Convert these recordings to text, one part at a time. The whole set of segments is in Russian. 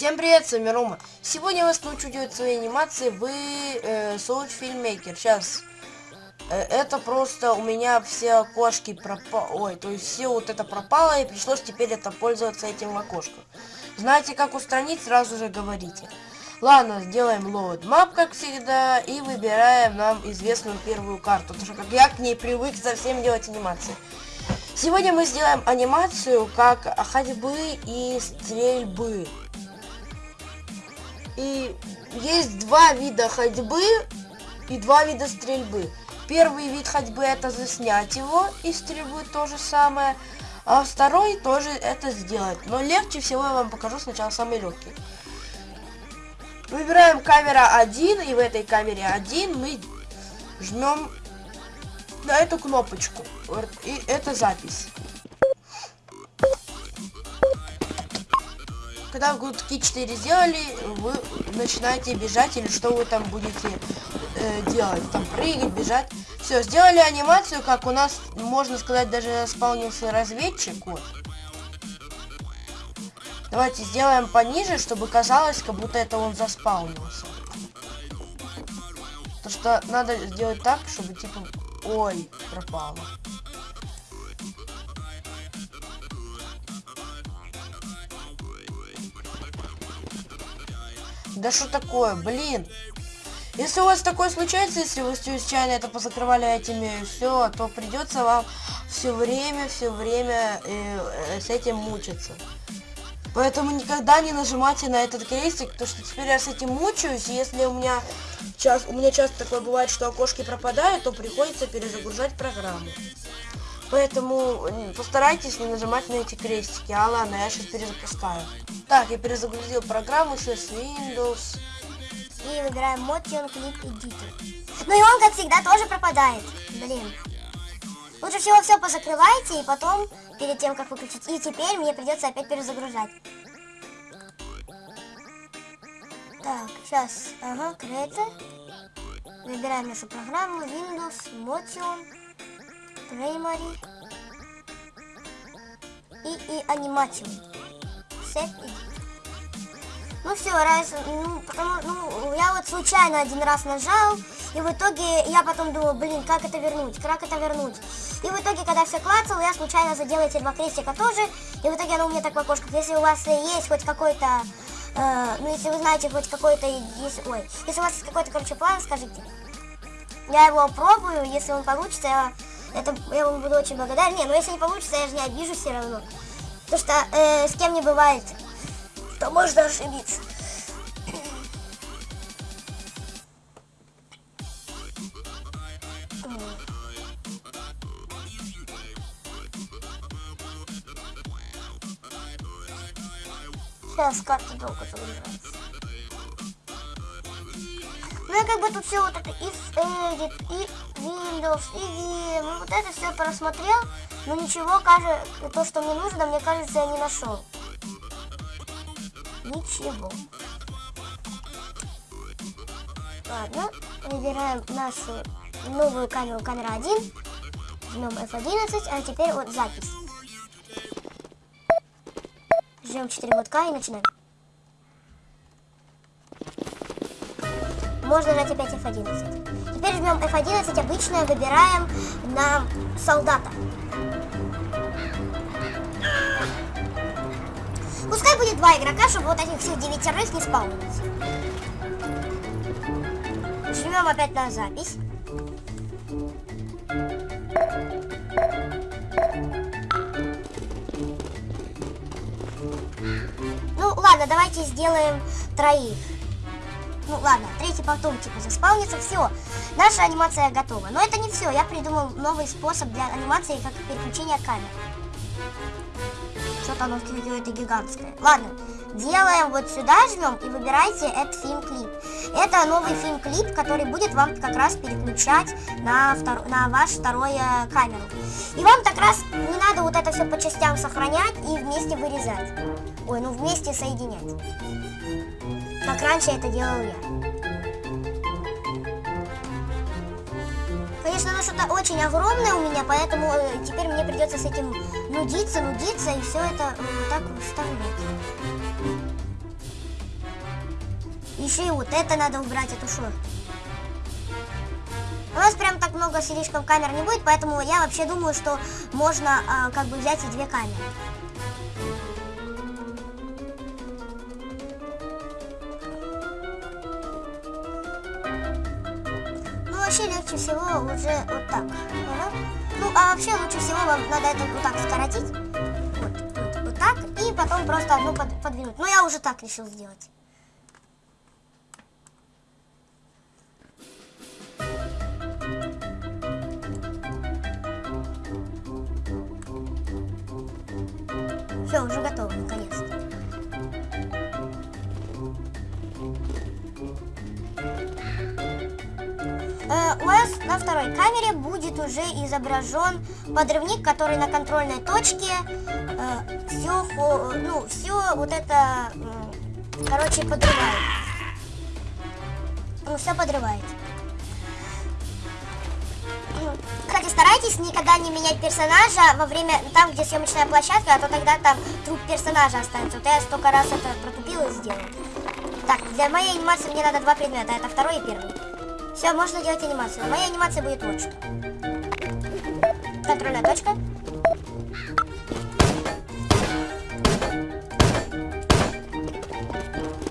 Всем привет, с вами Рома. Сегодня я вас научу делать свои анимации в э, Soul Filmmaker. Сейчас. Э, это просто у меня все окошки пропало. Ой, то есть все вот это пропало, и пришлось теперь это пользоваться этим окошком. Знаете, как устранить, сразу же говорите. Ладно, сделаем load map, как всегда, и выбираем нам известную первую карту, потому что как я к ней привык совсем делать анимации. Сегодня мы сделаем анимацию как ходьбы и стрельбы. И есть два вида ходьбы и два вида стрельбы. Первый вид ходьбы это заснять его и стрельбы то же самое. А второй тоже это сделать. Но легче всего я вам покажу сначала самый легкий. Выбираем камера 1 и в этой камере 1 мы жмем на эту кнопочку. И это запись. Когда вы такие 4 сделали, вы начинаете бежать или что вы там будете э, делать. Там прыгать, бежать. Все, сделали анимацию, как у нас, можно сказать, даже спавнился разведчик. Вот. Давайте сделаем пониже, чтобы казалось, как будто это он заспаунился. То что надо сделать так, чтобы типа... Ой, пропало. Да что такое, блин? Если у вас такое случается, если вы случайно это позакрывали этими все, то придется вам все время, все время э, э, с этим мучиться. Поэтому никогда не нажимайте на этот крестик, потому что теперь я с этим мучаюсь, и если у меня, час, у меня часто такое бывает, что окошки пропадают, то приходится перезагрузать программу. Поэтому постарайтесь не нажимать на эти крестики. А ладно, я сейчас перезапускаю. Так, я перезагрузил программу сейчас Windows. И выбираем Motion Clip Editor. Ну и он, как всегда, тоже пропадает. Блин. Лучше всего все позакрывайте и потом, перед тем, как выключить. И теперь мне придется опять перезагружать. Так, сейчас. Ага, Creator. Выбираем нашу программу Windows, Motion. Primary и, и анимацию. Set Ну все, раз, ну, потому, ну, я вот случайно один раз нажал, и в итоге я потом думал, блин, как это вернуть, как это вернуть. И в итоге, когда все клацал, я случайно задел эти два крестика тоже, и в итоге оно у меня так в окошках. Если у вас есть хоть какой-то, э, ну, если вы знаете хоть какой-то, если, ой, если у вас есть какой-то, короче, план, скажите. Я его пробую, если он получится, я это я вам буду очень благодарен. Не, ну если не получится, я же не обижу все равно. Потому что э, с кем не бывает, то можно ошибиться. Сейчас карта долго загружается. Ну я как бы тут все вот это и Edit, и Windows, и VM, ну, вот это все просмотрел, но ничего, кажется, то, что мне нужно, мне кажется, я не нашел. Ничего. Ладно, выбираем нашу новую камеру, камера 1, жмем F11, а теперь вот запись. Жмем 4 мотка и начинаем. Можно нажать опять F11. Теперь жмем F11, обычно выбираем на солдата. Пускай будет два игрока, чтобы вот этих всех девятерых не спаунилось. Жмем опять на запись. Ну ладно, давайте сделаем троих. Ну ладно, третий потом типа заспаунится, все. Наша анимация готова. Но это не все, я придумал новый способ для анимации, как переключение камер. Что-то оно какое-то гигантское. Ладно, делаем вот сюда, жмем и выбирайте этот фильм-клип. Это новый фильм-клип, который будет вам как раз переключать на, втор... на ваш второе камеру. И вам как раз не надо вот это все по частям сохранять и вместе вырезать. Ой, ну вместе соединять как раньше это делал я. Конечно, оно что-то очень огромное у меня, поэтому э, теперь мне придется с этим нудиться, нудиться и все это вот так вставлять. Еще и вот это надо убрать, эту шо. У нас прям так много слишком камер не будет, поэтому я вообще думаю, что можно а, как бы взять и две камеры. Вообще легче всего уже вот так. Ага. Ну, а вообще лучше всего вам надо это вот так скоротить. Вот, вот, вот так. И потом просто одну под, подвинуть. Ну, я уже так решил сделать. Будет уже изображен подрывник, который на контрольной точке э, все, ну, все вот это, м, короче, подрывает. Ну, все подрывает. Кстати, старайтесь никогда не менять персонажа во время, там, где съемочная площадка, а то тогда там труп персонажа останется. Вот я столько раз это протупил и сделал. Так, для моей анимации мне надо два предмета, это второй и первый. Все, можно делать анимацию. Моя анимация будет вот что. Контрольная точка.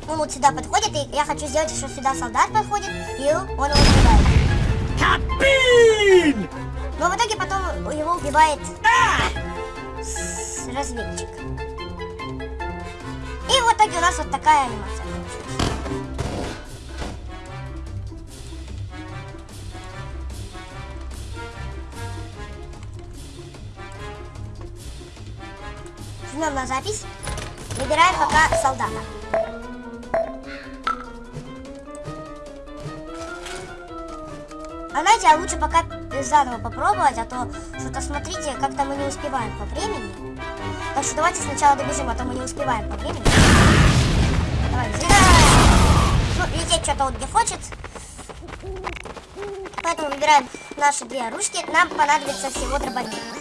Он вот сюда подходит, и я хочу сделать, что сюда солдат подходит, и он его убивает. Кабин! Но в итоге потом его убивает с- разведчик. И в итоге у нас вот такая анимация Жмем на запись. Выбираем пока солдата. А знаете, а лучше пока заново попробовать, а то что-то смотрите, как-то мы не успеваем по времени. Так что давайте сначала добежим, а то мы не успеваем по времени. Давай! Ну, лететь что-то вот где хочет. Поэтому выбираем наши две оружки. Нам понадобится всего дробовик.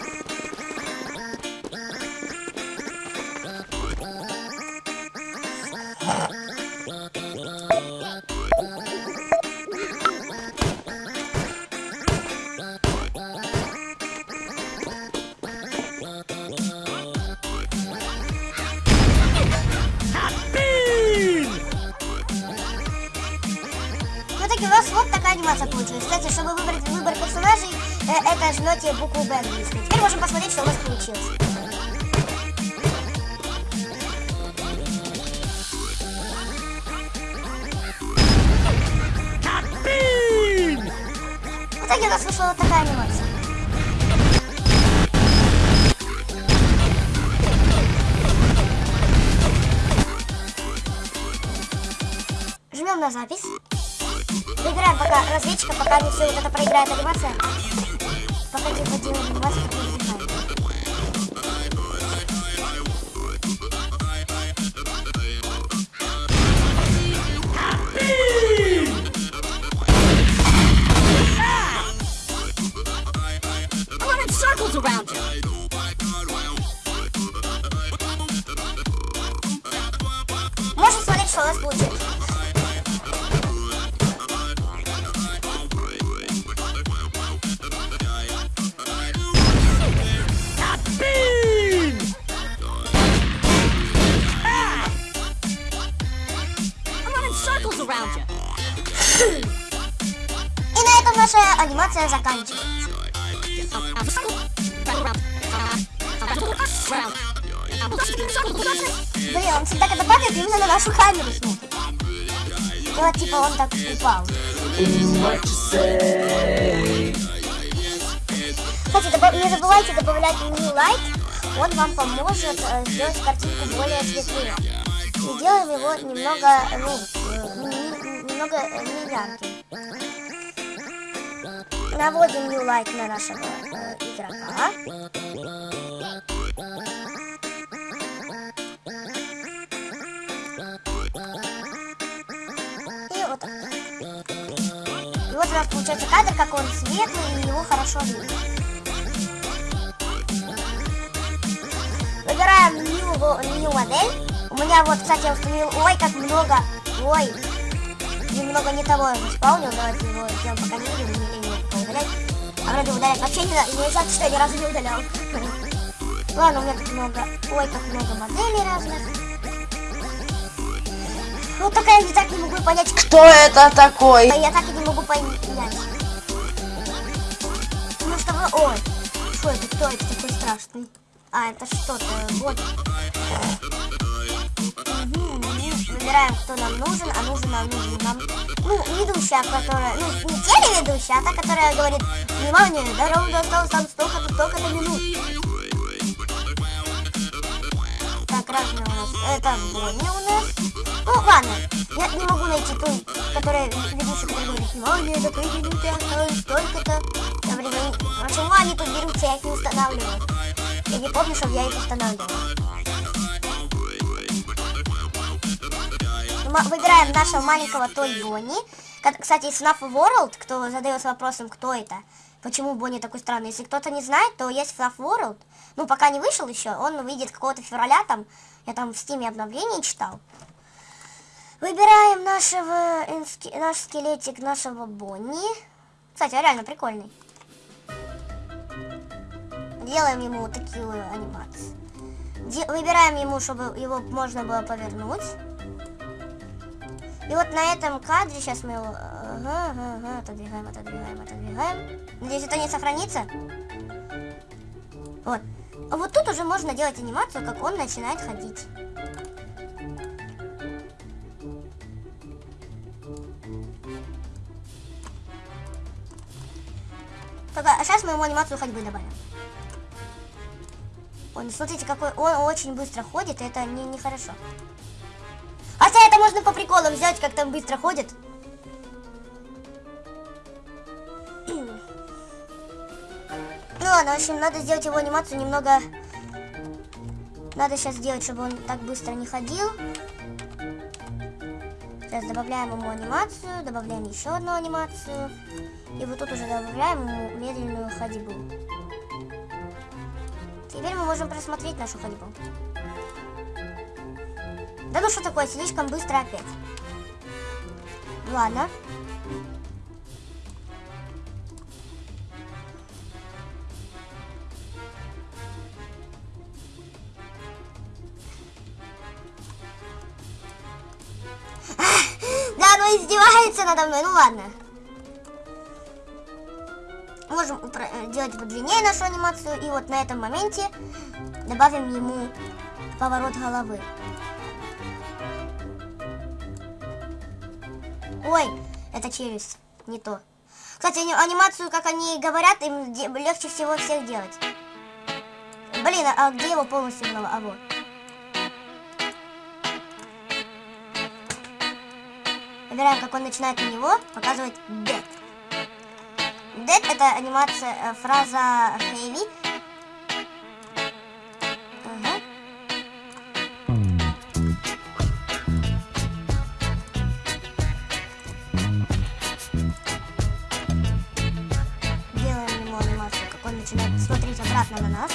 Это жмете букву Б английской. Теперь можем посмотреть, что у вас получилось. В итоге у нас вышла вот такая анимация. Жмем на запись. Выбираем пока разведчика, пока не все вот это проиграет анимация. Пока не поделаем анимацию, наша анимация заканчивается. Блин, он всегда когда падает, именно на нашу камеру смотрит. И вот типа он так упал. Кстати, добав- не забывайте добавлять new light. Он вам поможет э, сделать картинку более светлее. И делаем его немного, ну, не- немного э, не ярким. Наводим new light на нашего игрока. И вот. И вот у нас получается кадр, как он светлый, и его хорошо видно. Выбираем new, new модель. У меня вот, кстати, я установил, ой, как много, ой, немного не того заспаунил, давайте его сделаем пока не видим. А вроде удалять вообще не надо, нельзя, что я ни разу не удалял. Ладно, у меня тут много, ой, как много моделей разных. Вот только я так не могу понять, Кто это такой? я так и не могу понять. Потому что вы... Ой, что это? Кто это такой страшный? А, это что-то, вот. Мгм, Выбираем, кто нам нужен, а нужен нам нужен нам... Ну, ведущая, которая... Ну, не телеведущая, а та, которая говорит, внимание, до осталось там столько-то, столько-то минут. Так, разные у нас. Это Бонни у нас. Ну, ладно. Я не могу найти ту, которая ведущая, которая говорит, внимание, до той минуты осталось столько-то. Почему они тут берутся, я их не устанавливаю. Я не помню, чтобы я их устанавливал. Выбираем нашего маленького Той Бонни. Кстати, из FNAF World, кто задается вопросом, кто это, почему Бонни такой странный. Если кто-то не знает, то есть FNAF World. Ну, пока не вышел еще, он выйдет какого-то февраля там. Я там в стиме обновление читал. Выбираем нашего, наш скелетик нашего Бонни. Кстати, он реально прикольный. Делаем ему вот такие анимации. Де- выбираем ему, чтобы его можно было повернуть. И вот на этом кадре сейчас мы его... Ага, ага, отодвигаем, отодвигаем, отодвигаем. Надеюсь, это не сохранится. Вот. А вот тут уже можно делать анимацию, как он начинает ходить. Только, а сейчас мы ему анимацию ходьбы добавим. Он, смотрите, какой он очень быстро ходит, и это не, нехорошо. Хотя это можно по приколам взять, как там быстро ходит. Ну ладно, в общем, надо сделать его анимацию немного... Надо сейчас сделать, чтобы он так быстро не ходил. Сейчас добавляем ему анимацию, добавляем еще одну анимацию. И вот тут уже добавляем ему медленную ходьбу. Теперь мы можем просмотреть нашу ходьбу. Да ну что такое, слишком быстро опять. Ладно. Да, оно издевается надо мной, ну ладно. Можем э, делать подлиннее нашу анимацию. И вот на этом моменте добавим ему поворот головы. Ой, это челюсть, не то. Кстати, ани- анимацию, как они говорят, им легче всего всех делать. Блин, а, где его полностью голова? А вот. Выбираем, как он начинает на него показывать dead. Dead это анимация, э, фраза heavy. Начинает смотреть обратно на нас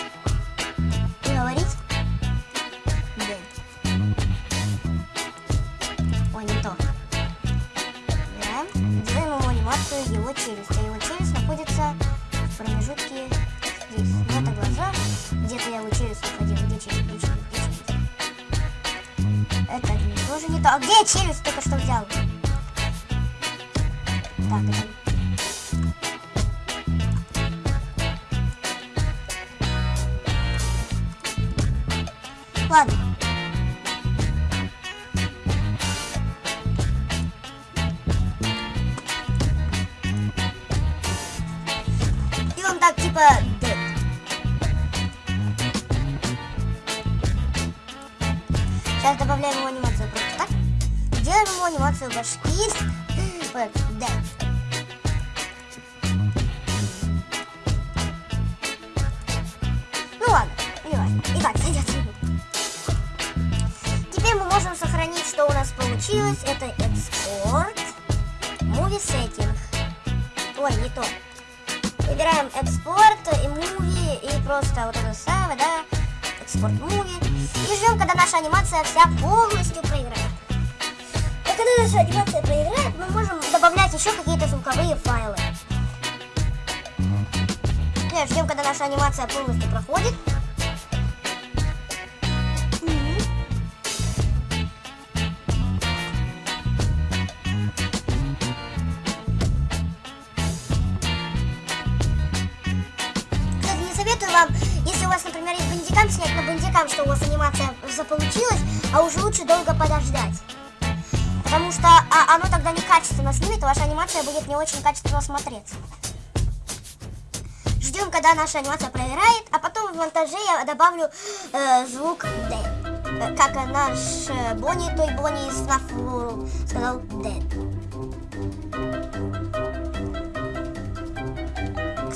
Сейчас добавляем ему анимацию просто так. Делаем ему анимацию башки. Dead. Ну ладно, не важно. И так. Теперь мы можем сохранить, что у нас получилось. Это экспорт, movie setting. Ой, не то. Выбираем экспорт и муви, и просто вот это самое, да, экспорт муви. И ждем, когда наша анимация вся полностью проиграет. А когда наша анимация проиграет, мы добавлять еще какие-то звуковые файлы. Нет, ждем, когда наша анимация полностью проходит. Советую вам, если у вас, например, бандикам, снять на бандикам, что у вас анимация заполучилась, а уже лучше долго подождать. Потому что а, оно тогда некачественно снимет, и ваша анимация будет не очень качественно смотреться. Ждем, когда наша анимация проверяет, а потом в монтаже я добавлю э, звук D. Э, Как наш э, Бонни, той Бонни из FNAF сказал Dead.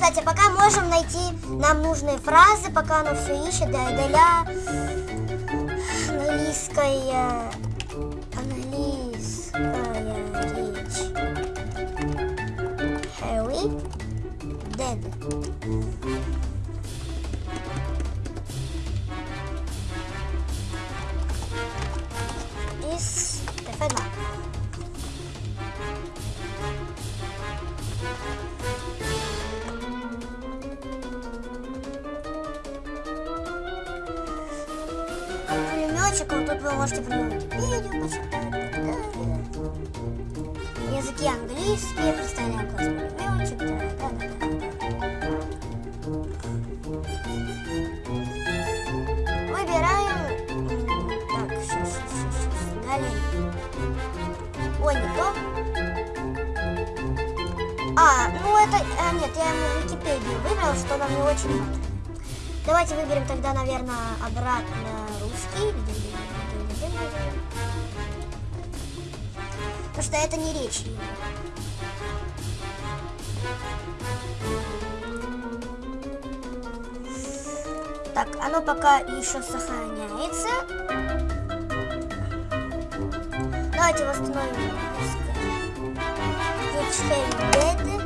Кстати, пока можем найти нам нужные фразы, пока оно все ищет, да, для английская, английская речь. Harry dead. Вы можете придумать видео, почитать. Языки английские, представляем класс пулеметчик, да, да, да. Выбираем. Так, сейчас, сейчас, сейчас. Далее. Ой, не то. А, ну это... а, нет, я ему Википедию выбрал, что нам не очень надо. Давайте выберем тогда, наверное, обратно русский. Потому что это не речь. Так, оно пока еще сохраняется. Давайте восстановим русское.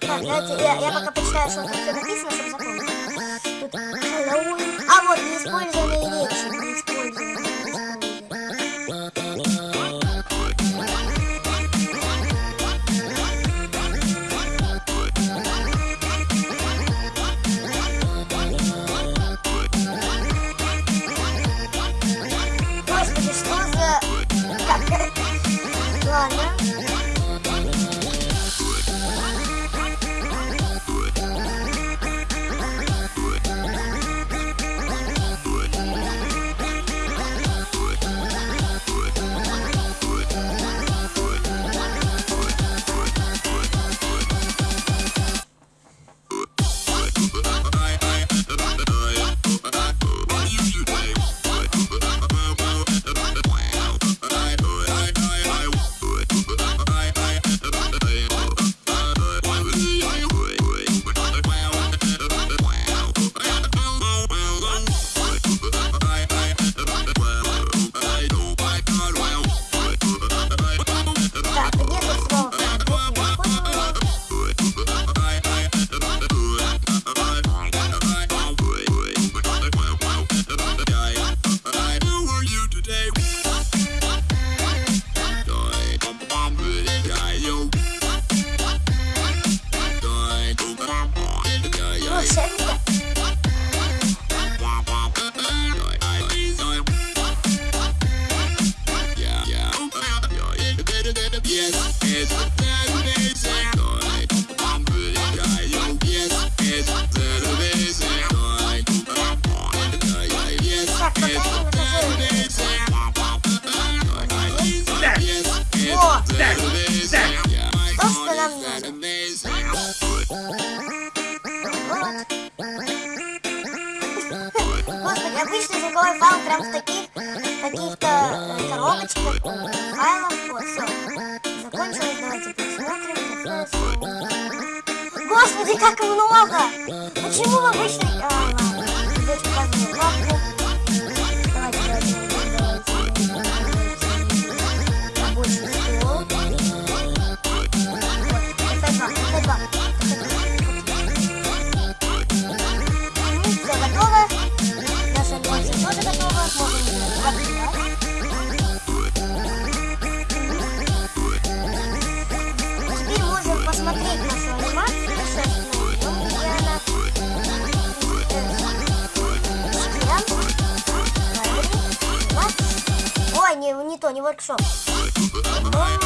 Так, давайте я, я пока почитаю, что тут все написано, чтобы запомнить. Тут Хэллоуин. А вот неиспользованные речи. Господи, обычный звуковой файл прям в таких каких-то э, коробочках, файлов. Вот, все. Закончилось, давайте посмотрим. Господи, как много! Почему в. А, ладно, Теперь можем посмотреть нашу анимацию. Э. Вот. Ой, не, не то, не воркшоп. Так,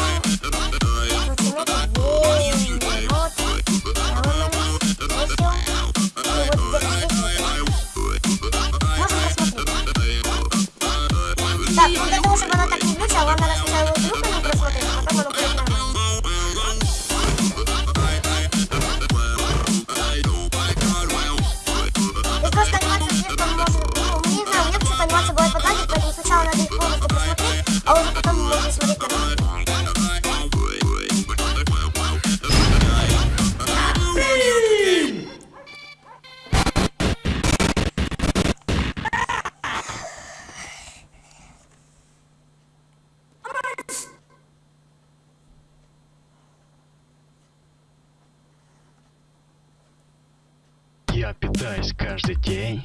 Я питаюсь каждый день.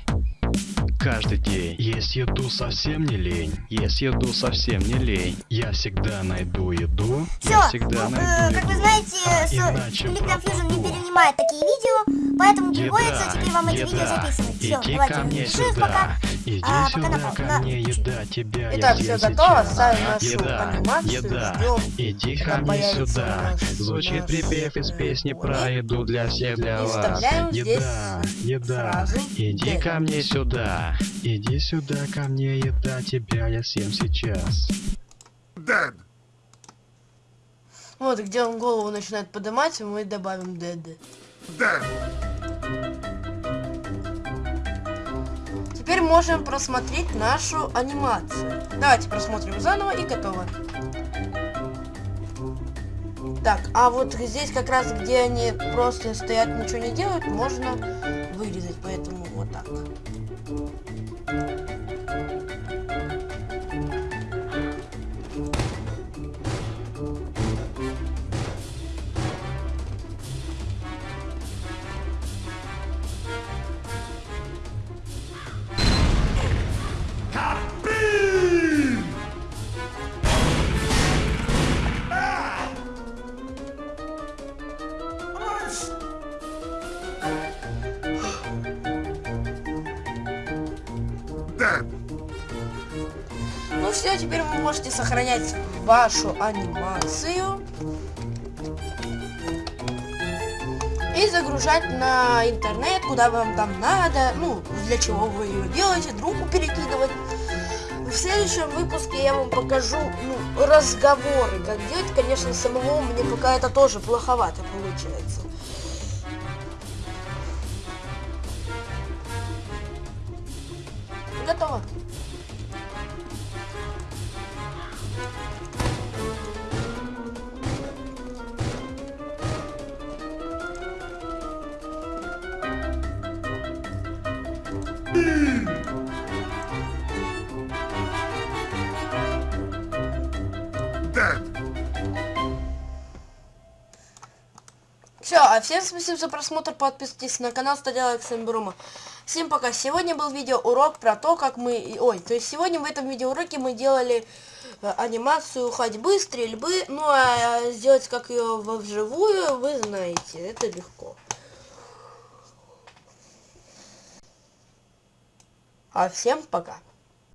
Каждый день. Есть еду совсем не лень. Есть еду совсем не лень. Я всегда найду еду. Все, Я всегда э, найду как вы знаете, А с- иначе Click Confusion не перенимает такие видео, поэтому Еда, приходится теперь вам эти видео еда, записывать. Все, иди давайте, ко мне сюда, пока. иди А, пока сюда на паузу, ко на- мне, еда, тебя Итак, съем готово, ставим нашу еда, анимацию, еда, ждем, иди ко мне сюда. Звучит наш, припев из э, песни про еду для всех, для вас. Еда, еда, иди ко мне сюда, иди сюда ко мне, еда, тебя я съем сейчас. Вот, где он голову начинает поднимать, мы добавим ДД. Теперь можем просмотреть нашу анимацию. Давайте просмотрим заново и готово. Так, а вот здесь как раз, где они просто стоят, ничего не делают, можно вырезать, поэтому вот так. Thank you. Теперь вы можете сохранять вашу анимацию. И загружать на интернет, куда вам там надо. Ну, для чего вы ее делаете, другу перекидывать. В следующем выпуске я вам покажу ну, разговоры, как делать. Конечно, самого мне пока это тоже плоховато получается. Готово. А всем спасибо за просмотр, подписывайтесь на канал, ставьте лайк, с вами Брума. Всем пока. Сегодня был видеоурок про то, как мы... Ой, то есть сегодня в этом видеоуроке мы делали э, анимацию ходьбы, стрельбы. Ну, а сделать как ее вживую, вы знаете, это легко. А всем пока.